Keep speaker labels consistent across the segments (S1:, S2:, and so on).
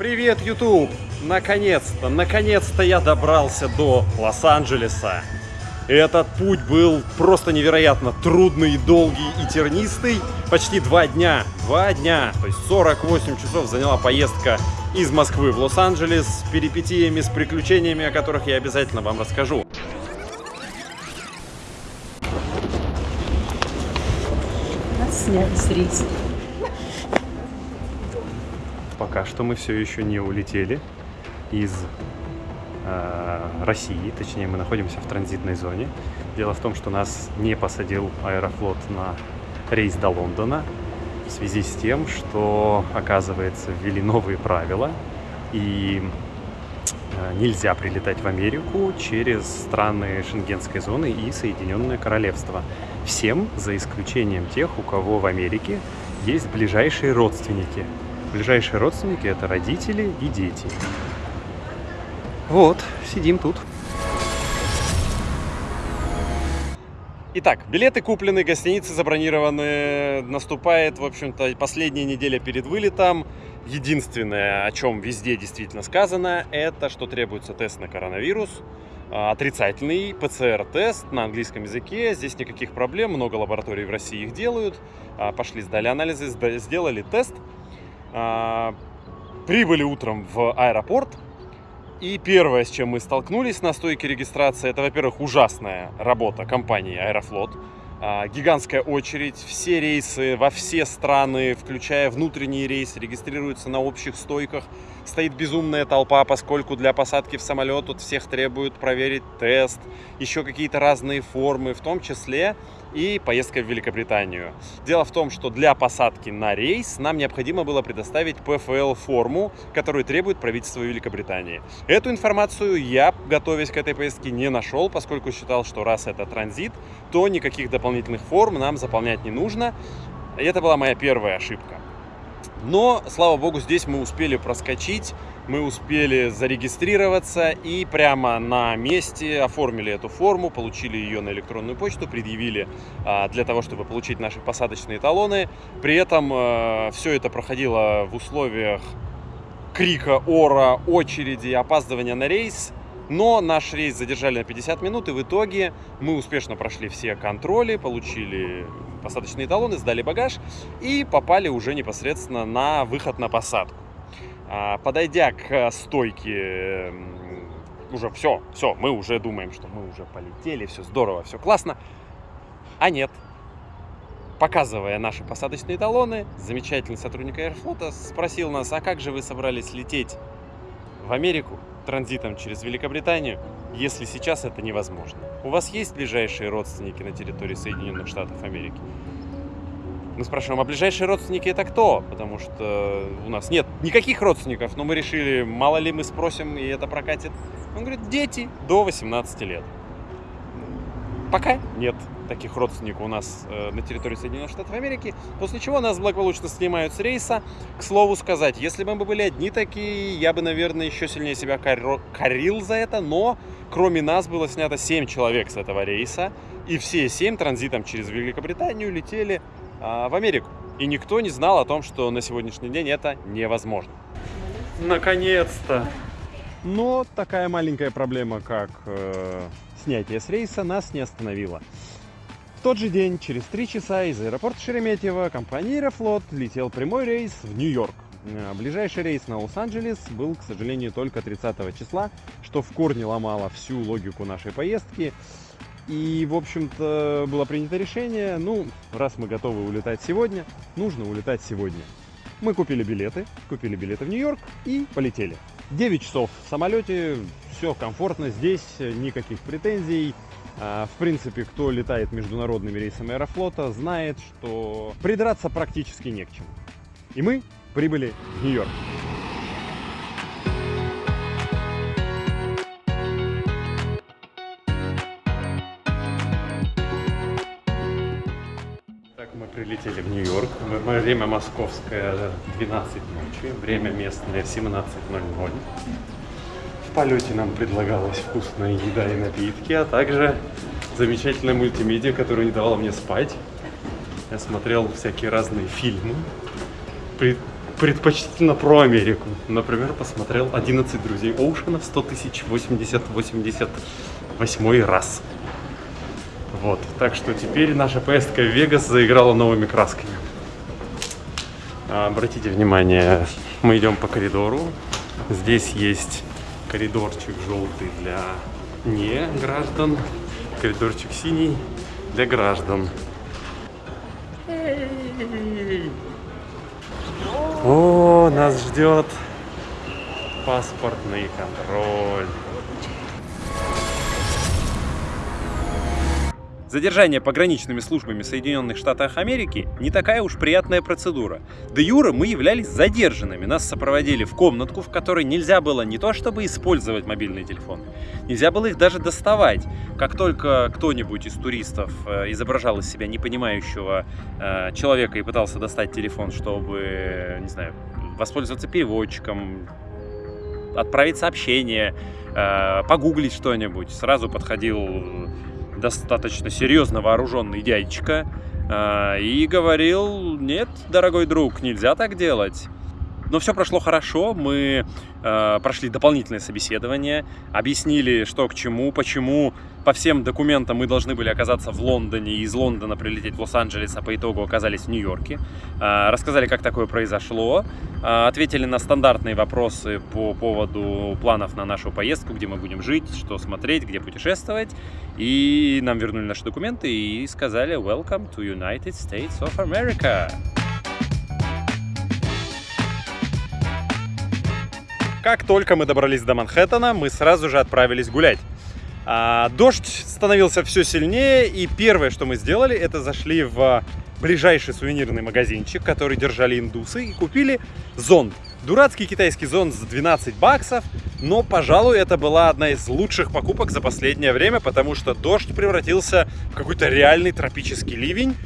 S1: Привет, YouTube! Наконец-то, наконец-то я добрался до Лос-Анджелеса. Этот путь был просто невероятно трудный, долгий и тернистый. Почти два дня, два дня, то есть 48 часов заняла поездка из Москвы в Лос-Анджелес с перипетиями, с приключениями, о которых я обязательно вам расскажу.
S2: Нас сняли с рейса.
S1: Пока что мы все еще не улетели из э, России, точнее мы находимся в транзитной зоне. Дело в том, что нас не посадил Аэрофлот на рейс до Лондона в связи с тем, что, оказывается, ввели новые правила и э, нельзя прилетать в Америку через страны Шенгенской зоны и Соединенное Королевство. Всем, за исключением тех, у кого в Америке есть ближайшие родственники. Ближайшие родственники это родители и дети. Вот, сидим тут. Итак, билеты куплены, гостиницы забронированы. Наступает, в общем-то, последняя неделя перед вылетом. Единственное, о чем везде действительно сказано, это что требуется тест на коронавирус. А, Отрицательный ПЦР-тест на английском языке. Здесь никаких проблем, много лабораторий в России их делают. А, Пошли, сдали анализы, сделали тест. А, Прибыли утром в аэропорт. И первое, с чем мы столкнулись на стойке регистрации, это, во-первых, ужасная работа компании Аэрофлот. А, Гигантская очередь, все рейсы во все страны, включая внутренние рейсы, регистрируются на общих стойках. Стоит безумная толпа, поскольку для посадки в самолет тут всех требуют проверить тест, еще какие-то разные формы, в том числе и поездка в Великобританию. Дело в том, что для посадки на рейс нам необходимо было предоставить ПФЛ-форму, которую требует правительство Великобритании. Эту информацию я, готовясь к этой поездке, не нашел, поскольку считал, что раз это транзит, то никаких дополнительных форм нам заполнять не нужно. И это была моя первая ошибка. Но, слава богу, здесь мы успели проскочить, мы успели зарегистрироваться и прямо на месте оформили эту форму, получили ее на электронную почту, предъявили а, для того, чтобы получить наши посадочные талоны. При этом все это проходило в условиях крика, ора, очереди, опаздывания на рейс. Но наш рейс задержали на 50 минут, и в итоге мы успешно прошли все контроли, получили посадочные талоны, сдали багаж и попали уже непосредственно на выход на посадку. А, Подойдя к стойке, м, уже все, все, мы уже думаем, что мы уже полетели, все здорово, все классно. А нет. Показывая наши посадочные талоны, замечательный сотрудник Аэрофлота спросил нас, а как же вы собрались лететь в Америку транзитом через Великобританию, если сейчас это невозможно? У вас есть ближайшие родственники на территории Соединенных Штатов Америки? Мы спрашиваем, а ближайшие родственники это кто? Потому что у нас нет никаких родственников, но мы решили, мало ли мы спросим, и это прокатит. Он говорит, дети до 18 лет. Пока нет таких родственников у нас э, на территории Соединенных Штатов Америки, после чего нас благополучно снимают с рейса. К слову сказать, если бы мы были одни такие, я бы, наверное, еще сильнее себя корил за это, но кроме нас было снято 7 человек с этого рейса, и все 7 транзитом через Великобританию летели а, в Америку. И никто не знал о том, что на сегодняшний день это невозможно. Наконец-то! Но такая маленькая проблема, как э, снятие с рейса, нас не остановила. Тот же день, через три часа, из аэропорта Шереметьево компания Аэрофлот летел прямой рейс в Нью-Йорк. Э, Ближайший рейс на Лос-Анджелес был, к сожалению, только 30 числа, что в корне ломало всю логику нашей поездки. И, в общем-то, было принято решение, ну, раз мы готовы улетать сегодня, нужно улетать сегодня. Мы купили билеты, купили билеты в Нью-Йорк и полетели. 9 часов в самолете, все комфортно здесь, никаких претензий. А, В принципе, кто летает международными рейсами Аэрофлота, знает, что придраться практически не к чему. И мы прибыли в Нью-Йорк. Прилетели в Нью-Йорк. Время московское 12 ночи, время местное 17.00. В полете нам предлагалась вкусная еда и напитки, а также замечательная мультимедиа, которая не давала мне спать. Я смотрел всякие разные фильмы, при- предпочтительно про Америку. Например, посмотрел 11 друзей Оушена 100 тысяч 80 88 раз. Вот, так что теперь наша поездка в Вегас заиграла новыми красками. А, обратите внимание, мы идем по коридору. Здесь есть коридорчик желтый для не граждан, коридорчик синий для граждан. О, нас ждет паспортный контроль. Задержание пограничными службами Соединенных Штатов Америки не такая уж приятная процедура. До юра мы являлись задержанными. Нас сопроводили в комнатку, в которой нельзя было не то чтобы использовать мобильный телефон, нельзя было их даже доставать. Как только кто-нибудь из туристов э, изображал из себя непонимающего э, человека и пытался достать телефон, чтобы, не знаю, воспользоваться переводчиком, отправить сообщение, э, погуглить что-нибудь, сразу подходил достаточно серьезно вооруженный дядечка э, и говорил, нет, дорогой друг, нельзя так делать. Но все прошло хорошо, мы э, прошли дополнительное собеседование, объяснили, что к чему, почему по всем документам мы должны были оказаться в Лондоне, из Лондона прилететь в Лос-Анджелес, а по итогу оказались в Нью-Йорке. Э, рассказали, как такое произошло, э, ответили на стандартные вопросы по поводу планов на нашу поездку, где мы будем жить, что смотреть, где путешествовать. И нам вернули наши документы и сказали «Welcome to United States of America». Как только мы добрались до Манхэттена, мы сразу же отправились гулять. А, дождь становился все сильнее, и первое, что мы сделали, это зашли в ближайший сувенирный магазинчик, который держали индусы, и купили зонт. Дурацкий китайский зонт за 12 баксов, но, пожалуй, это была одна из лучших покупок за последнее время, потому что дождь превратился в какой-то реальный тропический ливень.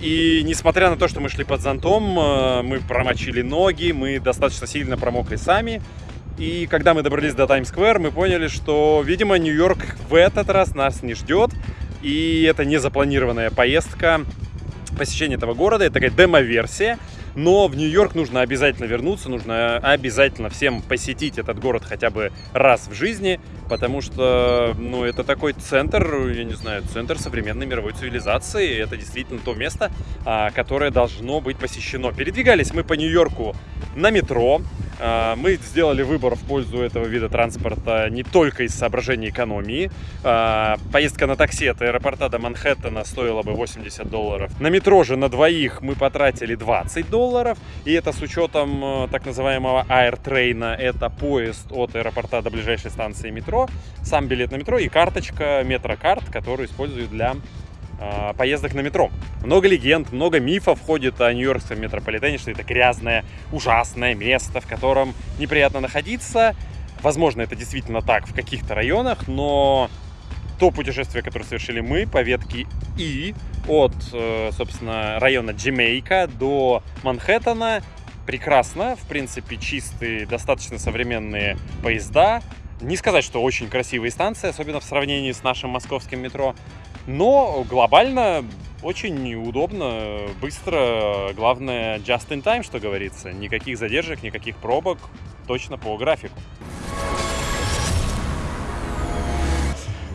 S1: И несмотря на то, что мы шли под зонтом, э, мы промочили ноги, мы достаточно сильно промокли сами, и когда мы добрались до Таймс-сквер, мы поняли, что, видимо, Нью-Йорк в этот раз нас не ждет. И это не запланированная поездка, посещение этого города. Это такая демо-версия. Но в Нью-Йорк нужно обязательно вернуться, нужно обязательно всем посетить этот город хотя бы раз в жизни, потому что, ну, это такой центр, я не знаю, центр современной мировой цивилизации. Это действительно то место, а, которое должно быть посещено. Передвигались мы по Нью-Йорку на метро, мы сделали выбор в пользу этого вида транспорта не только из соображений экономии. А, поездка на такси от аэропорта до Манхэттена стоила бы 80 долларов. На метро же на двоих мы потратили 20 долларов. И это с учетом э, так называемого аэртрейна. Это поезд от аэропорта до ближайшей станции метро. Сам билет на метро и карточка метрокарт, которую используют для поездок на метро. Много легенд, много мифов ходит о Нью-Йоркском метрополитене, что это грязное, ужасное место, в котором неприятно находиться. Возможно, это действительно так в каких-то районах, но то путешествие, которое совершили мы по ветке И от, э, собственно, района Джемейка до Манхэттена, прекрасно. В принципе, чистые, достаточно современные поезда. Не сказать, что очень красивые станции, особенно в сравнении с нашим московским метро. Но глобально очень удобно, быстро. Главное, just in time, что говорится. Никаких задержек, никаких пробок. Точно по графику.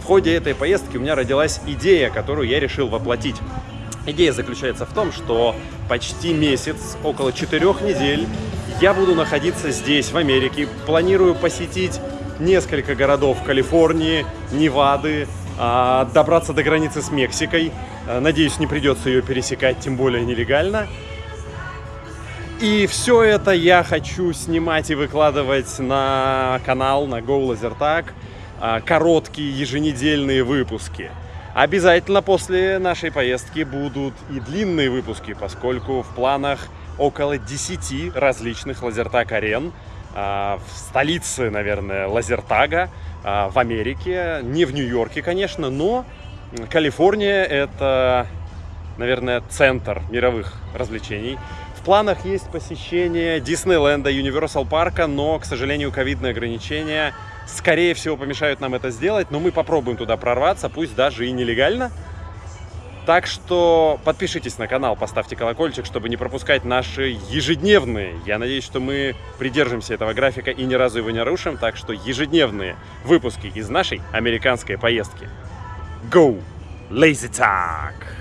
S1: В ходе этой поездки у меня родилась идея, которую я решил воплотить. Идея заключается в том, что почти месяц, около четырех недель, я буду находиться здесь, в Америке. Планирую посетить несколько городов Калифорнии, Невады, а, добраться до границы с Мексикой. А, надеюсь, не придется ее пересекать, тем более нелегально. И все это я хочу снимать и выкладывать на канал, на Go Lasertag. А, короткие еженедельные выпуски. Обязательно после нашей поездки будут и длинные выпуски, поскольку в планах около 10 различных лазертаг-арен в столице, наверное, лазертага. А, в Америке, не в Нью-Йорке, конечно, но Калифорния это, наверное, центр мировых развлечений. В планах есть посещение Диснейленда, Юниверсал парка, но, к сожалению, ковидные ограничения, скорее всего, помешают нам это сделать, но мы попробуем туда прорваться, пусть даже и нелегально. Так что подпишитесь на канал, поставьте колокольчик, чтобы не пропускать наши ежедневные. Я надеюсь, что мы придержимся этого графика и ни разу его не нарушим. Так что ежедневные выпуски из нашей американской поездки. Go! Lazy Talk!